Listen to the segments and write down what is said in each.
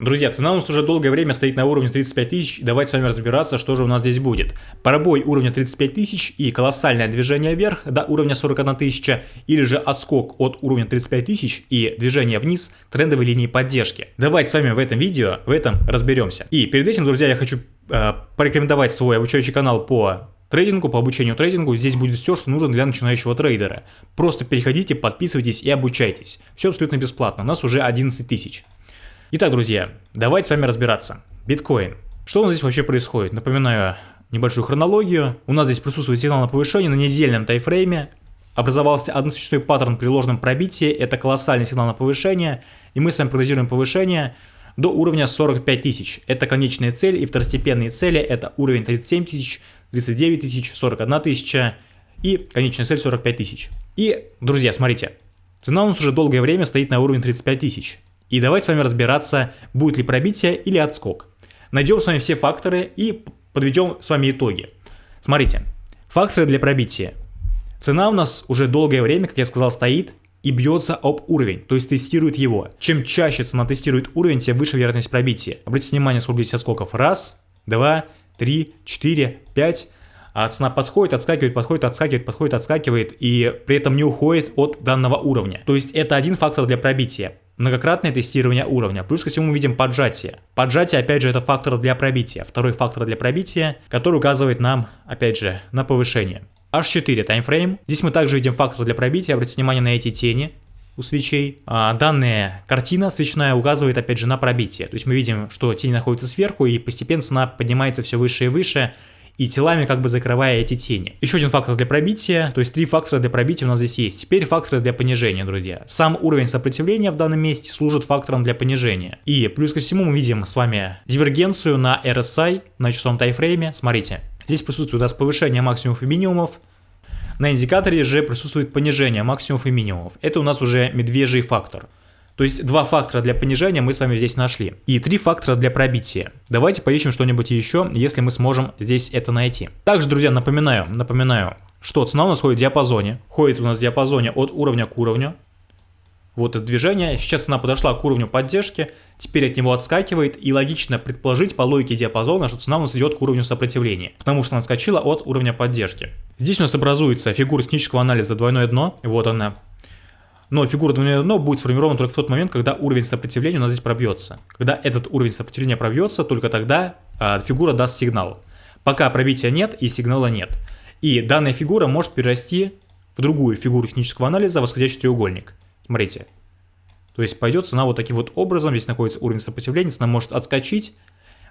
Друзья, цена у нас уже долгое время стоит на уровне 35 тысяч, давайте с вами разбираться, что же у нас здесь будет. Пробой уровня 35 тысяч и колоссальное движение вверх до уровня 41 тысяча, или же отскок от уровня 35 тысяч и движение вниз трендовой линии поддержки. Давайте с вами в этом видео в этом разберемся. И перед этим, друзья, я хочу э, порекомендовать свой обучающий канал по трейдингу, по обучению трейдингу. Здесь будет все, что нужно для начинающего трейдера. Просто переходите, подписывайтесь и обучайтесь. Все абсолютно бесплатно, у нас уже 11 тысяч. Итак, друзья, давайте с вами разбираться. Биткоин. Что у нас здесь вообще происходит? Напоминаю небольшую хронологию. У нас здесь присутствует сигнал на повышение на недельном тайфрейме. Образовался односущественный паттерн при ложном пробитии. Это колоссальный сигнал на повышение. И мы с вами прогнозируем повышение до уровня 45 тысяч. Это конечная цель и второстепенные цели. Это уровень 37 тысяч, 39 тысяч, 41 тысяча и конечная цель 45 тысяч. И, друзья, смотрите. Цена у нас уже долгое время стоит на уровне 35 тысяч. И давайте с вами разбираться, будет ли пробитие или отскок. Найдем с вами все факторы и подведем с вами итоги. Смотрите, факторы для пробития. Цена у нас уже долгое время, как я сказал, стоит и бьется об уровень, то есть тестирует его. Чем чаще цена тестирует уровень, тем выше вероятность пробития. Обратите внимание, сколько здесь отскоков. Раз, два, три, четыре, пять. А цена подходит, отскакивает, подходит, отскакивает, подходит, отскакивает и при этом не уходит от данного уровня. То есть это один фактор для пробития многократное тестирование уровня. Плюс ко всему видим поджатие. Поджатие, опять же, это фактор для пробития. Второй фактор для пробития, который указывает нам, опять же, на повышение. H4 таймфрейм. Здесь мы также видим фактор для пробития. Обратите внимание на эти тени у свечей. А данная картина свечная указывает опять же на пробитие. То есть мы видим, что тень находится сверху и постепенно цена поднимается все выше и выше и телами как бы закрывая эти тени. Еще один фактор для пробития, то есть три фактора для пробития у нас здесь есть. Теперь факторы для понижения, друзья. Сам уровень сопротивления в данном месте служит фактором для понижения. И плюс ко всему мы видим с вами дивергенцию на RSI, на часовом тайфрейме. Смотрите, здесь присутствует у нас повышение максимумов и минимумов, на индикаторе же присутствует понижение максимумов и минимумов. Это у нас уже медвежий фактор. То есть два фактора для понижения мы с вами здесь нашли. И три фактора для пробития. Давайте поищем что-нибудь еще, если мы сможем здесь это найти. Также, друзья, напоминаю, напоминаю, что цена у нас ходит в диапазоне. Ходит у нас в диапазоне от уровня к уровню. Вот это движение. Сейчас цена подошла к уровню поддержки, теперь от него отскакивает, и логично предположить по логике диапазона, что цена у нас идет к уровню сопротивления, потому что она отскочила от уровня поддержки. Здесь у нас образуется фигура технического анализа двойное дно, вот она, но фигура двойное дно будет сформирована только в тот момент, когда уровень сопротивления у нас здесь пробьется. Когда этот уровень сопротивления пробьется, только тогда э, фигура даст сигнал. Пока пробития нет и сигнала нет. И данная фигура может перерасти в другую фигуру технического анализа, восходящий треугольник. Смотрите. То есть пойдет цена вот таким вот образом, здесь находится уровень сопротивления, цена может отскочить,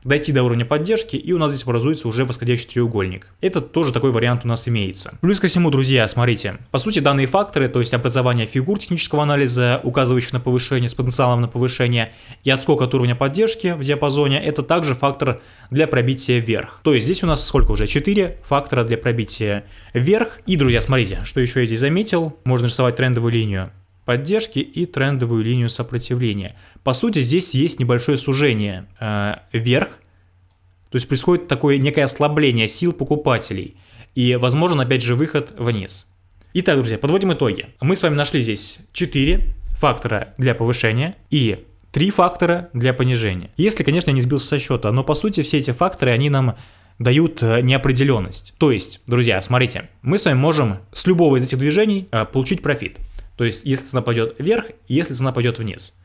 дойти до уровня поддержки, и у нас здесь образуется уже восходящий треугольник. Это тоже такой вариант у нас имеется. Плюс ко всему, друзья, смотрите, по сути данные факторы, то есть образование фигур технического анализа, указывающих на повышение с потенциалом на повышение, и отскок от уровня поддержки в диапазоне, это также фактор для пробития вверх. То есть здесь у нас сколько уже? 4 фактора для пробития вверх. И, друзья, смотрите, что еще я здесь заметил, можно рисовать трендовую линию поддержки и трендовую линию сопротивления. По сути, здесь есть небольшое сужение э, вверх, то есть происходит такое некое ослабление сил покупателей и, возможно, опять же, выход вниз. Итак, друзья, подводим итоги. Мы с вами нашли здесь 4 фактора для повышения и 3 фактора для понижения. Если, конечно, я не сбился со счета, но по сути все эти факторы, они нам дают э, неопределенность. То есть, друзья, смотрите, мы с вами можем с любого из этих движений э, получить профит. То есть, если цена пойдет вверх, если цена пойдет вниз.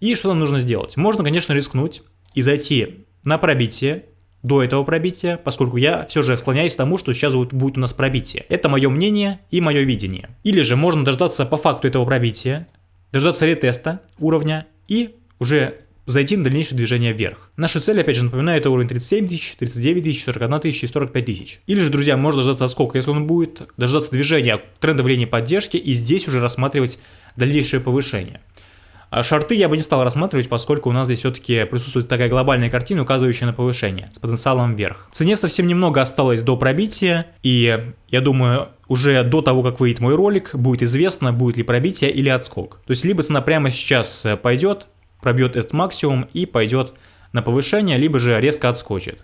И что нам нужно сделать? Можно, конечно, рискнуть и зайти на пробитие, до этого пробития, поскольку я все же склоняюсь к тому, что сейчас будет у нас пробитие. Это мое мнение и мое видение. Или же можно дождаться по факту этого пробития, дождаться ретеста уровня и уже зайти на дальнейшее движение вверх. Наша цель, опять же, напоминаю, это уровень 37 тысяч, 39 тысяч, 41 тысяч и 45 тысяч. Или же, друзья, можно дождаться отскока, если он будет, дождаться движения трендовой линии поддержки и здесь уже рассматривать дальнейшее повышение. А шарты я бы не стал рассматривать, поскольку у нас здесь все-таки присутствует такая глобальная картина, указывающая на повышение, с потенциалом вверх. Цене совсем немного осталось до пробития, и я думаю, уже до того, как выйдет мой ролик, будет известно, будет ли пробитие или отскок. То есть, либо цена прямо сейчас пойдет, пробьет этот максимум и пойдет на повышение, либо же резко отскочит.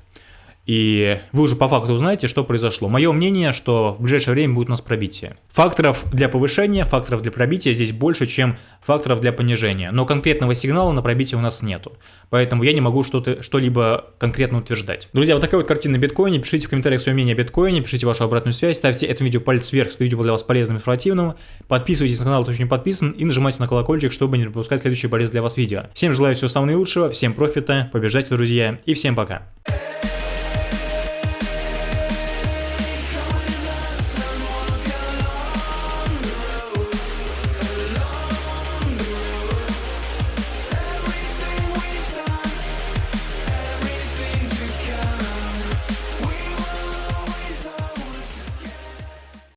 И вы уже по факту узнаете, что произошло. Мое мнение, что в ближайшее время будет у нас пробитие. Факторов для повышения, факторов для пробития здесь больше, чем факторов для понижения. Но конкретного сигнала на пробитие у нас нету. Поэтому я не могу что-либо конкретно утверждать. Друзья, вот такая вот картина биткоина. Пишите в комментариях свое мнение о биткоине, пишите вашу обратную связь, ставьте этому видео палец вверх, если видео было для вас полезным и информативным. Подписывайтесь на канал, кто еще не подписан, и нажимайте на колокольчик, чтобы не пропускать следующие полезные для вас видео. Всем желаю всего самого наилучшего, всем профита, побежайте, друзья, и всем пока.